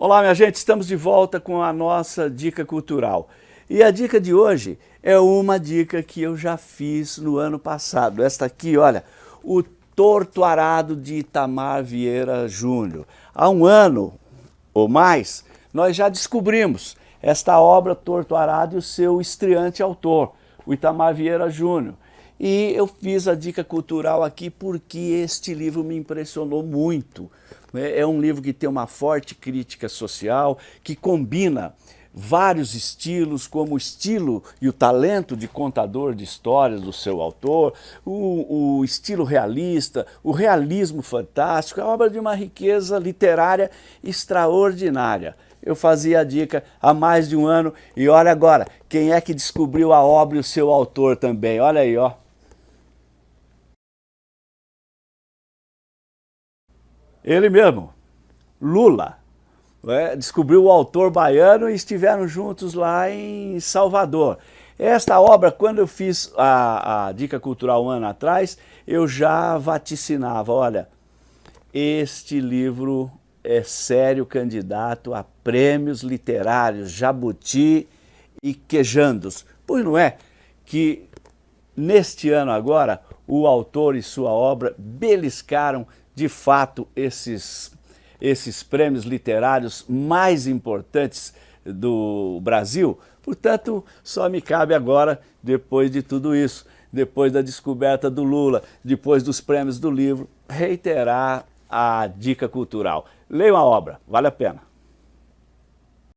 Olá, minha gente, estamos de volta com a nossa dica cultural. E a dica de hoje é uma dica que eu já fiz no ano passado. Esta aqui, olha, o Torto Arado de Itamar Vieira Júnior. Há um ano ou mais, nós já descobrimos esta obra Torto Arado e o seu estreante autor, o Itamar Vieira Júnior. E eu fiz a dica cultural aqui porque este livro me impressionou muito. É, é um livro que tem uma forte crítica social, que combina vários estilos, como o estilo e o talento de contador de histórias do seu autor, o, o, estilo realista, o realismo fantástico, é obra de uma riqueza literária extraordinária. Eu fazia a dica há mais de um ano e olha agora, quem é que descobriu a obra e o seu autor também? Olha aí, ó. Ele mesmo, Lula, é, descobriu o autor baiano e estiveram juntos lá em Salvador. Esta obra, quando eu fiz a, a Dica Cultural um ano atrás, eu já vaticinava, olha, este livro é sério candidato a prêmios literários Jabuti e Quejandos. Pois não é que neste ano agora o autor e sua obra beliscaram de fato, esses, esses prêmios literários mais importantes do Brasil. Portanto, só me cabe agora, depois de tudo isso, depois da descoberta do Lula, depois dos prêmios do livro, reiterar a dica cultural. Leiam a obra, vale a pena.